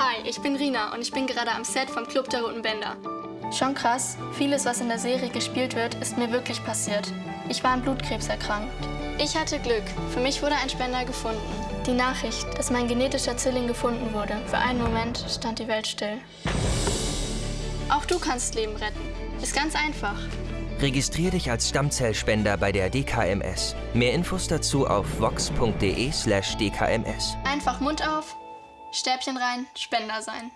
Hi, ich bin Rina und ich bin gerade am Set vom Club der Roten Bänder. Schon krass, vieles, was in der Serie gespielt wird, ist mir wirklich passiert. Ich war an Blutkrebs erkrankt. Ich hatte Glück. Für mich wurde ein Spender gefunden. Die Nachricht, dass mein genetischer Zwilling gefunden wurde, für einen Moment stand die Welt still. Auch du kannst Leben retten. Ist ganz einfach. Registrier dich als Stammzellspender bei der DKMS. Mehr Infos dazu auf vox.de/dkms. Einfach Mund auf, Stäbchen rein, Spender sein.